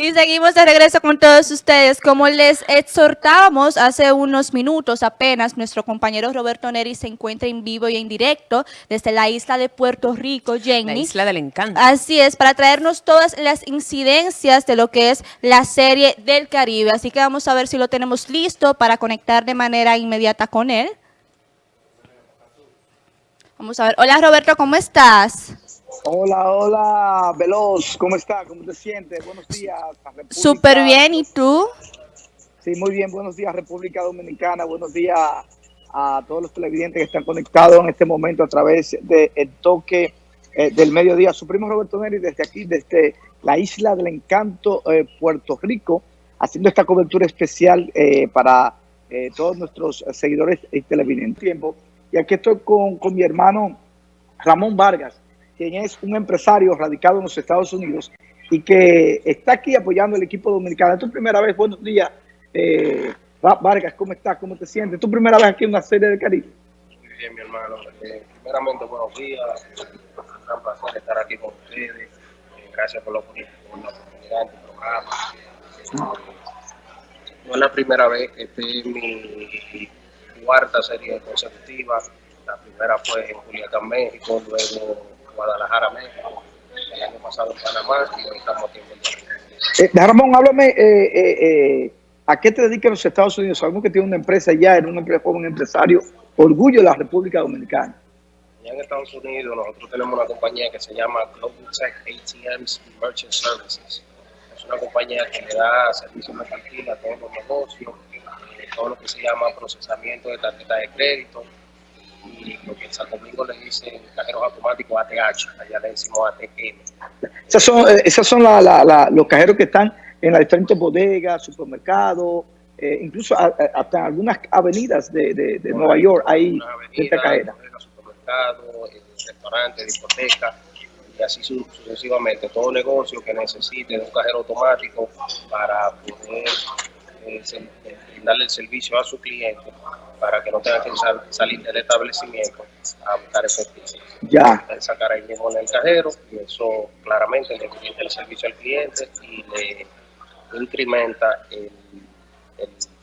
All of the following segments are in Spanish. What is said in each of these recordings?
Y seguimos de regreso con todos ustedes. Como les exhortábamos hace unos minutos apenas, nuestro compañero Roberto Neri se encuentra en vivo y en directo desde la isla de Puerto Rico, Jenny. La isla del encanto. Así es, para traernos todas las incidencias de lo que es la serie del Caribe. Así que vamos a ver si lo tenemos listo para conectar de manera inmediata con él. Vamos a ver. Hola Roberto, ¿cómo estás? Hola, hola, Veloz, ¿cómo está? ¿Cómo te sientes? Buenos días. Súper bien, ¿y tú? Sí, muy bien, buenos días República Dominicana, buenos días a todos los televidentes que están conectados en este momento a través del toque eh, del mediodía. Su primo Roberto Neri desde aquí, desde la isla del encanto, eh, Puerto Rico, haciendo esta cobertura especial eh, para todos nuestros seguidores y televidentes. Tiempo. Y aquí estoy con, con mi hermano Ramón Vargas, quien es un empresario radicado en los Estados Unidos y que está aquí apoyando al equipo dominicano. Es tu primera vez, buenos días, eh, Vargas, ¿cómo estás? ¿Cómo te sientes? ¿Tu primera vez aquí en una serie de Caribe? Muy bien, mi hermano. Eh, primeramente, buenos días. Es gran placer estar aquí con ustedes. Eh, gracias por la, oportunidad del programa. no es la primera vez, que estoy en mi cuarta serie consecutiva. La primera fue en Juliacán, México, luego Guadalajara, México, el año pasado en Panamá y hoy estamos aquí en eh, Ramón, háblame, eh, eh, eh, ¿a qué te dedicas los Estados Unidos? Sabemos que tiene una empresa ya, eres un joven empresario, orgullo de la República Dominicana. Ya en Estados Unidos nosotros tenemos una compañía que se llama Global Tech ATMs Merchant Services. Es una compañía que le da servicios mercantiles a todos los negocios, todo lo que se llama procesamiento de tarjeta de crédito, y lo que en Santo Domingo le dicen cajeros automáticos ATH, allá le decimos ATM. Esas son, eh, esas son la, la, los cajeros que están en las diferentes bodegas, supermercados, eh, incluso hasta en algunas avenidas de, de, de Nueva York hay esta cajera. Supermercados, eh, restaurantes, discotecas y así sucesivamente. Todo negocio que necesite de un cajero automático para poder eh, darle el servicio a su cliente para que no tenga que salir del establecimiento a buscar efectivo. Ya. sacar ahí mismo en el cajero y eso claramente le brinda el servicio al cliente y le incrementa el,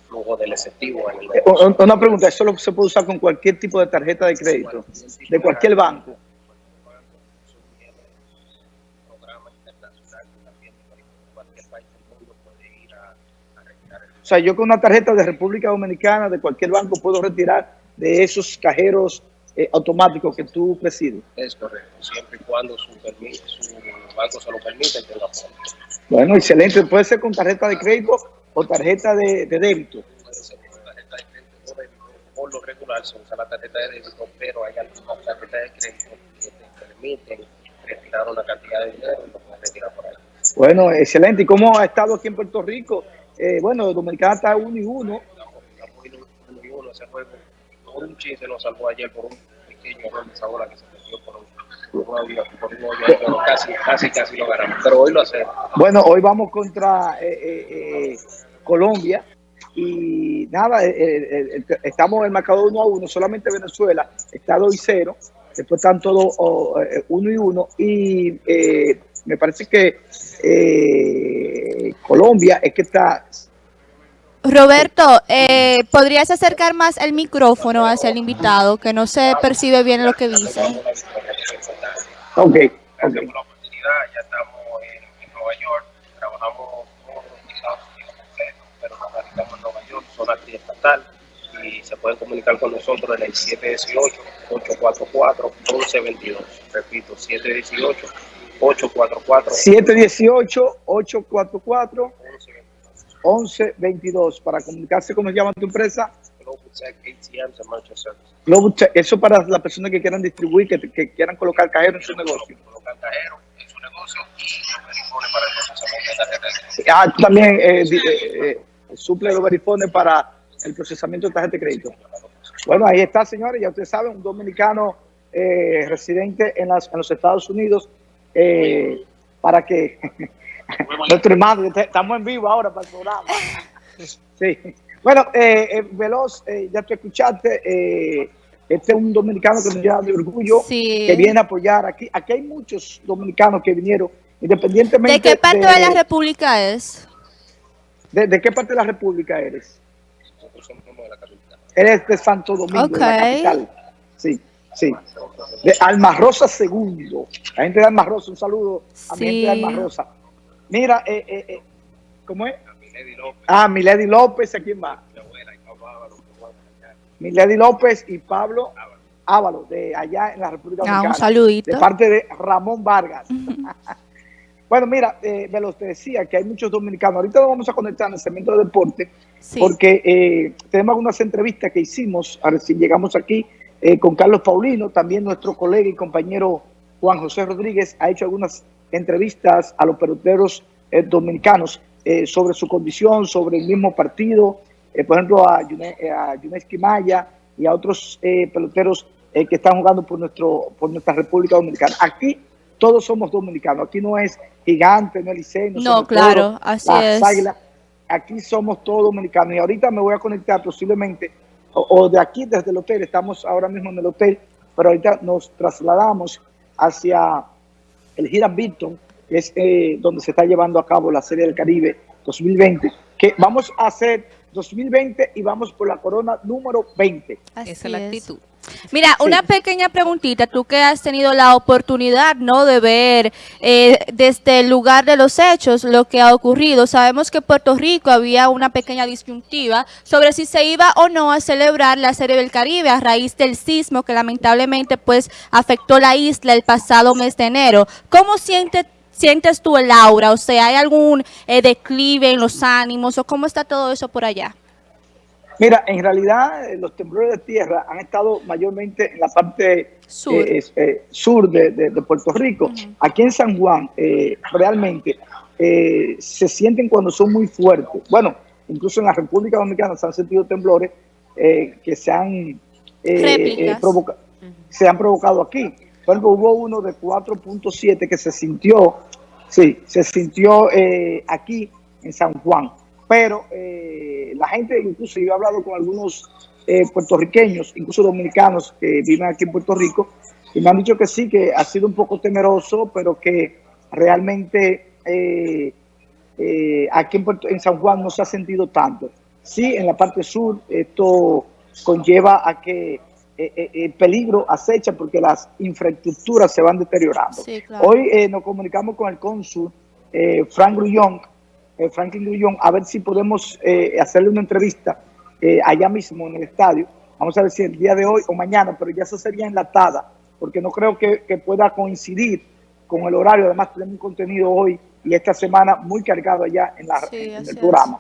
flujo del efectivo. En el eh, Una pregunta, ¿eso se puede usar con cualquier tipo de tarjeta de crédito? ¿De cualquier banco? O sea, yo con una tarjeta de República Dominicana, de cualquier banco, puedo retirar de esos cajeros eh, automáticos que tú presides. Es correcto, siempre y cuando su, su banco se lo permite. Bueno, excelente. Puede ser con tarjeta de crédito o tarjeta de, débito. Puede ser con tarjeta de crédito o débito. Por lo regular se usa la tarjeta de débito, pero hay algunas tarjetas de crédito que te permiten retirar una cantidad de dinero y lo puedes retirar por ahí. Bueno, excelente. ¿Y cómo ha estado aquí en Puerto Rico? eh, bueno, Dominicana está uno y uno. Uno y uno ese juego. Por un chiste nos salvó ayer por un pequeño error de esa bola que se metió por un, por un, por un pero casi, casi, casi lo ganamos. Pero hoy lo hacemos. Bueno, hoy vamos contra eh, eh, eh Colombia y nada, eh, eh, estamos en el marcador 1 a 1, solamente Venezuela está 2 y 0, después están todos 1 oh, y 1 y me parece que eh, Colombia es que está... Roberto, eh, ¿podrías acercar más el micrófono hacia el invitado, que no se percibe bien lo que dice? Ok. Gracias por la oportunidad, ya estamos en, Nueva York, trabajamos todos los Estados Unidos pero nos radicamos en Nueva York, zona estatal, y se pueden comunicar con nosotros en el 718-844-1122. Repito, 718 844 718 844 1122 para comunicarse cómo se llama tu empresa Global Tech, eso para las personas que quieran distribuir, que, que quieran colocar cajero en su negocio. Ah, también eh, eh, eh, suple los verifones para el procesamiento de tarjeta de crédito. Bueno, ahí está, señores, ya ustedes saben, un dominicano eh, residente en, las, en los Estados Unidos eh, para que nuestro hermano, estamos en vivo ahora para el programa. Sí. Bueno, eh, eh Veloz, eh, ya te escuchaste, eh, este es un dominicano que nos lleva de orgullo, que viene a apoyar aquí. Aquí hay muchos dominicanos que vinieron Independientemente ¿De qué parte de, la República es? De, qué parte de la República eres? Eres de Santo Domingo, de la capital. Sí, sí. De Alma Rosa Segundo. La gente de Alma Rosa, un saludo a mi gente de Alma Rosa. Mira, eh, eh, eh, ¿cómo es? Ah, Milady López, ¿a quién va? Milady López y Pablo Ávalo, de allá en la República ah, Dominicana. un saludito. De parte de Ramón Vargas. bueno, mira, eh, me los decía que hay muchos dominicanos. Ahorita nos vamos a conectar en el segmento de deporte, porque eh, tenemos algunas entrevistas que hicimos, a ver si llegamos aquí, eh, con Carlos Paulino, también nuestro colega y compañero Juan José Rodríguez ha hecho algunas entrevistas a los peloteros eh, dominicanos sobre su condición, sobre el mismo partido, por ejemplo a, Yuneski Maya y a otros peloteros eh, que están jugando por, nuestro, por nuestra República Dominicana. Aquí todos somos dominicanos, aquí no es gigante, no es liceo, no, claro, así es. Aquí somos todos dominicanos y ahorita me voy a conectar posiblemente, o, de aquí desde el hotel, estamos ahora mismo en el hotel, pero ahorita nos trasladamos hacia el Hiram Beaton, que es eh, donde se está llevando a cabo la Serie del Caribe 2020, que vamos a hacer 2020 y vamos por la corona número 20. Esa es la actitud. Mira, una pequeña preguntita, tú que has tenido la oportunidad, ¿no?, de ver eh, desde el lugar de los hechos lo que ha ocurrido. Sabemos que en Puerto Rico había una pequeña disyuntiva sobre si se iba o no a celebrar la Serie del Caribe a raíz del sismo que lamentablemente pues afectó la isla el pasado mes de enero. ¿Cómo sientes sientes tú el aura? O sea, ¿hay algún eh, declive en los ánimos o cómo está todo eso por allá? Mira, en realidad eh, los temblores de tierra han estado mayormente en la parte sur, eh, eh, sur de, Puerto Rico. Aquí en San Juan, realmente se sienten cuando son muy fuertes. Bueno, incluso en la República Dominicana se han sentido temblores que se han, provocado, se han provocado aquí. Por ejemplo, hubo uno de 4.7 que se sintió, sí, se sintió aquí en San Juan pero eh, la gente, incluso yo he hablado con algunos eh, puertorriqueños, incluso dominicanos que viven aquí en Puerto Rico, y me han dicho que sí, que ha sido un poco temeroso, pero que realmente eh, aquí en, en San Juan no se ha sentido tanto. Sí, en la parte sur esto conlleva a que el peligro acecha porque las infraestructuras se van deteriorando. Hoy nos comunicamos con el cónsul Frank Grullón, eh, Franklin Grullón, a ver si podemos eh, hacerle una entrevista eh, allá mismo en el estadio. Vamos a ver si el día de hoy o mañana, pero ya eso sería enlatada, porque no creo que, pueda coincidir con el horario. Además, tenemos un contenido hoy y esta semana muy cargado allá en, la, el programa.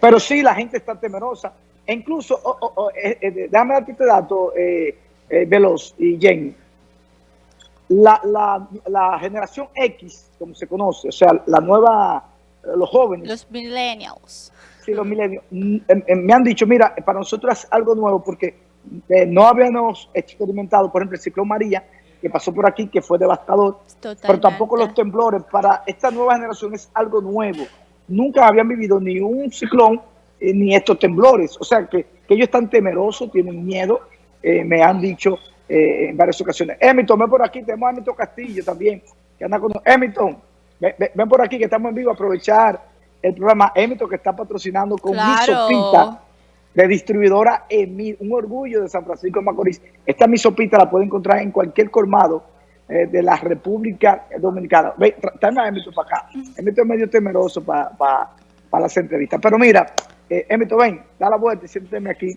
Pero sí, la gente está temerosa. E incluso, oh, oh, oh, déjame darte este dato, Veloz y Jenny. La, la, la generación X, como se conoce, o sea, la nueva los jóvenes. Los millennials. Sí, los millennials. Mm, em, em, me han dicho, mira, para nosotros es algo nuevo porque eh, no habíamos experimentado, por ejemplo, el ciclón María, que pasó por aquí, que fue devastador, pero tampoco los temblores. Para esta nueva generación es algo nuevo. Nunca habían vivido ni un ciclón eh, ni estos temblores. O sea, que, ellos están temerosos, tienen miedo, eh, me han dicho en varias ocasiones. Emilton, ven por aquí, tenemos a Emilton Castillo también, que anda con Emilton, Ven, por aquí que estamos en vivo aprovechar el programa Emito que está patrocinando con mi sopita de distribuidora Emil, un orgullo de San Francisco de Macorís. Esta mi sopita la puede encontrar en cualquier colmado eh, de la República Dominicana. Ven, tráeme a Emito para acá. Emito es medio temeroso para para las entrevistas. Pero mira, eh, Emito, ven, da la vuelta y siénteme aquí.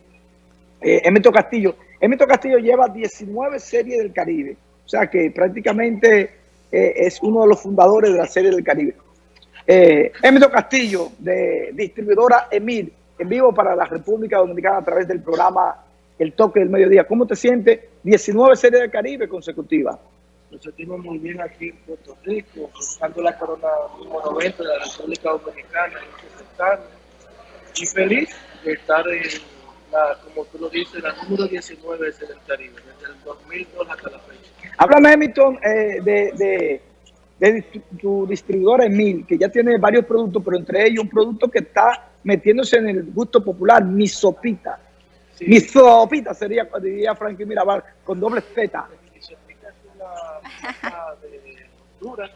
Eh, Emito Castillo. Emito Castillo lleva 19 series del Caribe. O sea que prácticamente eh, es uno de los fundadores de la Serie del Caribe. Eh, Emilio Castillo, de distribuidora Emil, en vivo para la República Dominicana a través del programa El Toque del Mediodía. ¿Cómo te sientes? 19 Series del Caribe consecutivas. Nos sentimos muy bien aquí en Puerto Rico, buscando la corona número 90 de la República Dominicana y feliz de estar en la, como tú lo dices, la número 19 de Serie del Caribe, desde el 2002 hasta la fecha. Háblame, Hamilton, eh, de, de, tu distribuidora Emil, que ya tiene varios productos, pero entre ellos un producto que está metiéndose en el gusto popular, mi sopita. Mi sopita sería, diría Frankie Mirabal, con doble Z. Mi sopita es una de Honduras,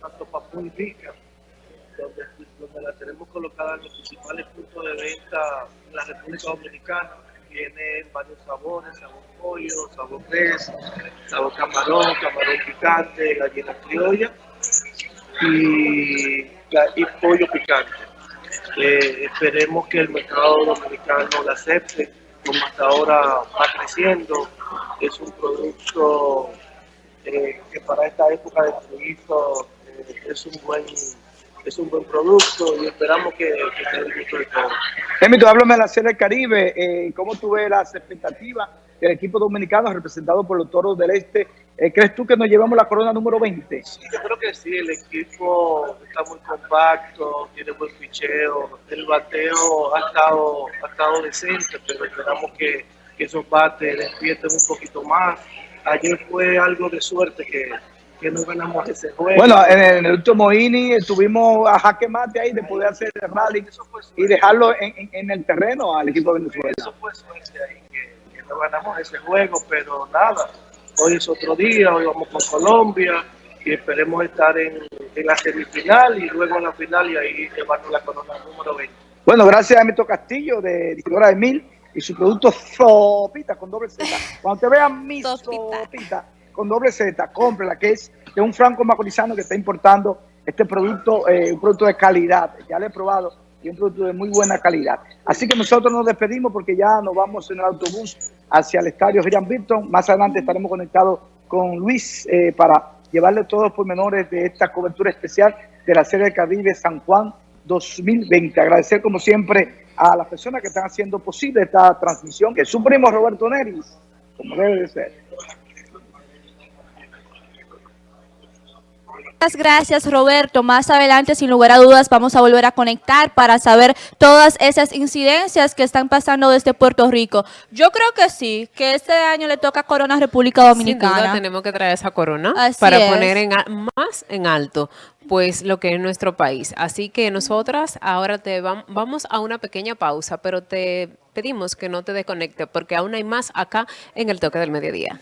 tanto Papú y Rica, donde, donde la tenemos colocada en los principales puntos de venta en la República Dominicana. Tiene varios sabores, sabor pollo, sabor res, sabor camarón, camarón picante, gallina criolla y, y pollo picante. Eh, esperemos que el mercado dominicano la acepte, como hasta ahora va creciendo. Es un producto eh, que para esta época de frío eh, es un buen es un buen producto y esperamos que, que esté el gusto de todos. Emito, háblame de la Serie del Caribe. Eh, ¿Cómo tú ves las expectativas del equipo dominicano representado por los Toros del Este? Eh, ¿Crees tú que nos llevamos la corona número 20? Sí, yo creo que sí, el equipo está muy compacto, tiene buen picheo, el bateo ha estado, ha estado decente, pero esperamos que, que esos bates despierten un poquito más. Ayer fue algo de suerte que, que no ganamos ese juego. Bueno, en el, en el último inning estuvimos a jaque mate ahí de poder hacer el rally Eso fue suerte. y dejarlo en, en- en el terreno al equipo de Venezuela. Eso fue suerte ahí, que, que no ganamos ese juego, pero nada, hoy es otro día, hoy vamos con Colombia y esperemos estar en, en la semifinal y luego en la final y ahí llevarnos la corona número 20. Bueno, gracias a Emito Castillo de Distribuidora de Mil y su producto Sopita con doble Z. Cuando te vean mi Sopita. Con doble Z, cómprela, que es de un franco macorizano que está importando este producto, eh, un producto de calidad. Ya lo he probado y un producto de muy buena calidad. Así que nosotros nos despedimos porque ya nos vamos en el autobús hacia el estadio Gillian Bilton. Más adelante estaremos conectados con Luis eh, para llevarle todos los pormenores de esta cobertura especial de la Serie del Caribe San Juan 2020. Agradecer como siempre a las personas que están haciendo posible esta transmisión, que es su primo Roberto Neris, como debe de ser. Muchas gracias Roberto. Más adelante, sin lugar a dudas, vamos a volver a conectar para saber todas esas incidencias que están pasando desde Puerto Rico. Yo creo que sí, que este año le toca Corona a República Sin Dominicana. duda tenemos que traer esa corona Así para es. poner en, más en alto pues lo que es nuestro país. Así que nosotras ahora te vam- vamos a una pequeña pausa, pero te pedimos que no te desconectes porque aún hay más acá en el toque del mediodía.